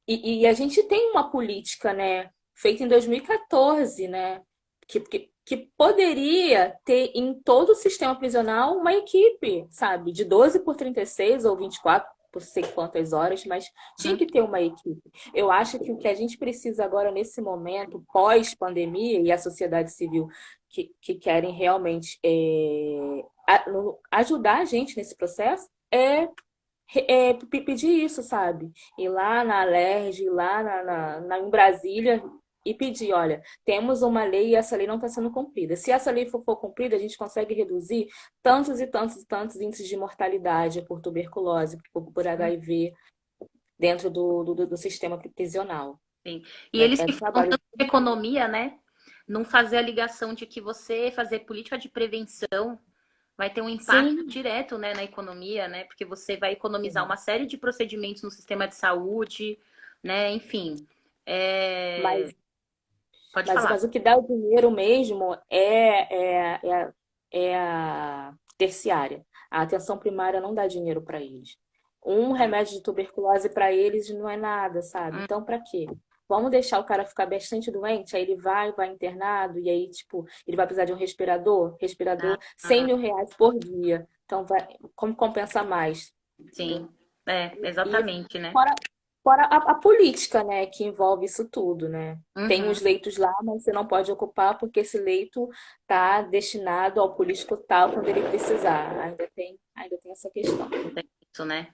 E, e a gente tem uma política, né, feita em 2014, né, que, que, que poderia ter em todo o sistema prisional uma equipe, sabe, de 12 por 36 ou 24 por sei quantas horas, mas tinha Uhum. que ter uma equipe. Eu acho que o que a gente precisa agora, nesse momento, pós-pandemia, e a sociedade civil que, que querem realmente é, ajudar a gente nesse processo, é, é pe- pedir isso, sabe? Ir lá na Alerj, ir lá na, na, na- em Brasília, e pedir, olha, temos uma lei e essa lei não está sendo cumprida. Se essa lei for, for, cumprida, a gente consegue reduzir tantos e tantos e tantos índices de mortalidade por tuberculose, por, por HIV, dentro do, do, do, sistema prisional. Sim. E é, eles é que falam tanto de economia, né? Não fazer a ligação de que você fazer política de prevenção vai ter um impacto Sim. direto né, na economia, né? Porque você vai economizar Sim. uma série de procedimentos no sistema de saúde, né? Enfim. É... Mas, Pode mas, mas, o que dá o dinheiro mesmo é, é, é, é a terciária. A atenção primária não dá dinheiro para eles. Um remédio de tuberculose para eles não é nada, sabe? Hum. Então, para quê? Vamos deixar o cara ficar bastante doente, aí ele vai, vai internado, e aí, tipo, ele vai precisar de um respirador, respirador, ah, 100 mil reais por dia. Então, vai, como compensa mais? Sim, é, exatamente, e, né? Fora, fora a, a, política, né, que envolve isso tudo, né? Uhum. Tem os leitos lá, mas você não pode ocupar porque esse leito tá destinado ao político tal quando ele precisar. Ainda tem, ainda tem essa questão. Isso, né?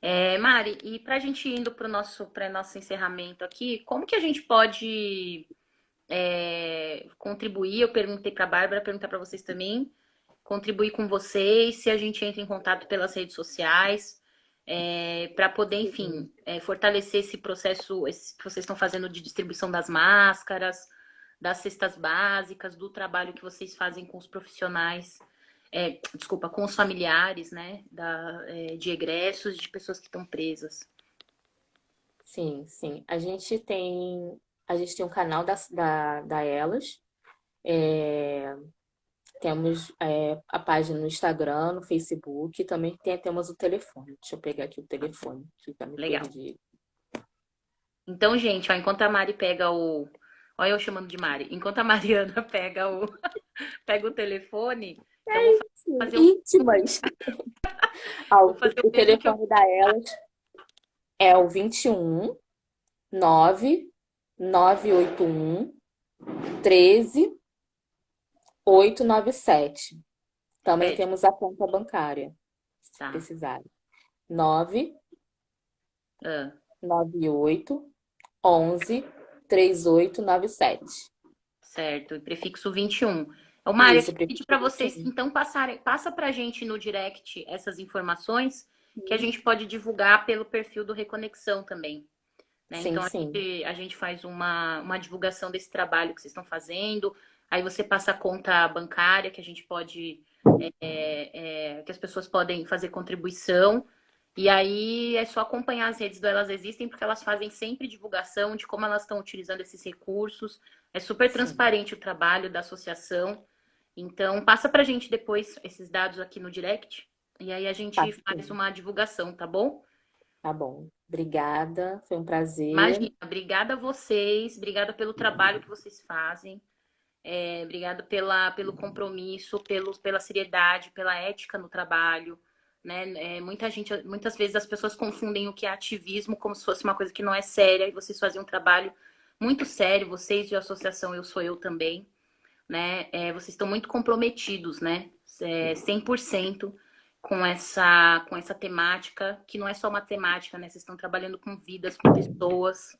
É, Mari, e para a gente indo para o nosso, nosso encerramento aqui, como que a gente pode é, contribuir? Eu perguntei para a Bárbara, perguntar para vocês também, contribuir com vocês, se a gente entra em contato pelas redes sociais, é, para poder, enfim, é, fortalecer esse processo esse que vocês estão fazendo de distribuição das máscaras, das cestas básicas, do trabalho que vocês fazem com os profissionais é, desculpa, com os familiares, né, da, é, de egressos, de pessoas que estão presas. Sim, sim. A gente tem, a gente tem um canal da, da, da Elas, é, temos é, a página no Instagram, no Facebook, também tem, temos o telefone. Deixa eu pegar aqui o telefone, que tá me Legal. Perdi. Então, gente, ó, enquanto a Mari pega o... Olha eu chamando de Mari. Enquanto a Mariana pega o, pega o telefone, é isso, fazer íntimas. ah, o, o telefone da Elas é o 21 9 981 13 897. Também é. temos a conta bancária, se tá. precisarem. 9 ah. 98 11 3897. Certo, prefixo 21. Ô, Mário, eu pedi para vocês, então, passarem, passa para a gente no direct essas informações que a gente pode divulgar pelo perfil do Reconexão também. Né? Sim, então, a gente, a gente, faz uma, uma divulgação desse trabalho que vocês estão fazendo, aí você passa a conta bancária que a gente pode, é, é, que as pessoas podem fazer contribuição, e aí é só acompanhar as redes do Elas Existem, porque elas fazem sempre divulgação de como elas estão utilizando esses recursos, é super transparente Sim. o trabalho da associação, então, passa para a gente depois esses dados aqui no direct. E aí a gente tá, faz uma divulgação, tá bom? Tá bom. Obrigada, foi um prazer. Imagina, obrigada a vocês, obrigada pelo trabalho que vocês fazem. É, obrigada pela, pelo compromisso, pelo, pela seriedade, pela ética no trabalho. Né? É, muita gente, muitas vezes as pessoas confundem o que é ativismo como se fosse uma coisa que não é séria, e vocês fazem um trabalho muito sério, vocês de associação Eu Sou Eu também né? É, vocês estão muito comprometidos, né? É, 100% com essa, com essa temática, que não é só uma temática, né? Vocês estão trabalhando com vidas, com pessoas.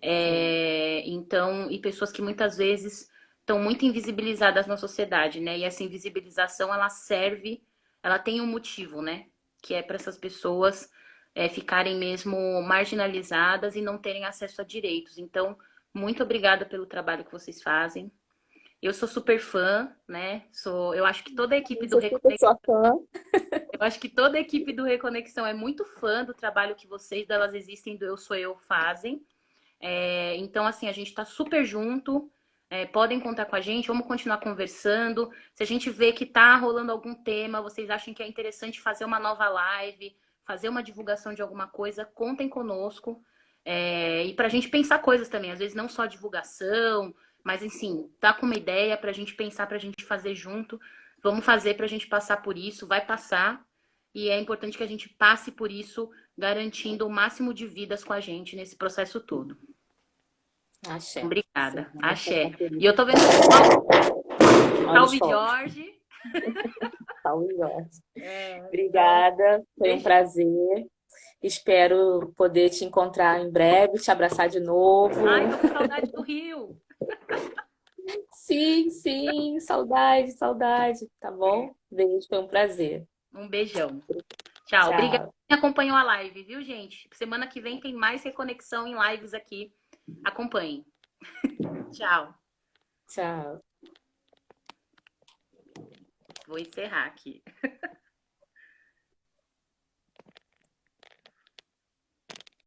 É, então, e pessoas que muitas vezes estão muito invisibilizadas na sociedade, né? E essa invisibilização, ela serve, ela tem um motivo, né? Que é para essas pessoas é, ficarem mesmo marginalizadas e não terem acesso a direitos. Então, muito obrigada pelo trabalho que vocês fazem. Eu sou super fã, né? Sou, eu acho que toda a equipe do Reconexão. eu acho que toda a equipe do Reconexão é muito fã do trabalho que vocês, delas existem, do Eu Sou Eu fazem. É, então, assim, a gente está super junto. É, podem contar com a gente, vamos continuar conversando. Se a gente vê que está rolando algum tema, vocês acham que é interessante fazer uma nova live, fazer uma divulgação de alguma coisa, contem conosco. É, e para a gente pensar coisas também, às vezes não só divulgação, mas, assim, tá com uma ideia para a gente pensar, para a gente fazer junto. Vamos fazer para a gente passar por isso, vai passar. E é importante que a gente passe por isso, garantindo o máximo de vidas com a gente nesse processo todo. Axé. Obrigada. Sim, Axé. E eu tô vendo... Salve, Jorge. Salve, Jorge. É, Obrigada. Foi um prazer. Espero poder te encontrar em breve, te abraçar de novo. Ai, tô com saudade do Rio. Sim, sim, saudade, saudade, tá bom? Beijo, foi um prazer. Um beijão. Tchau. Tchau. Obrigada quem acompanhou a live, viu, gente? Semana que vem tem mais reconexão em lives aqui. Acompanhem. Tchau. Tchau. Vou encerrar aqui.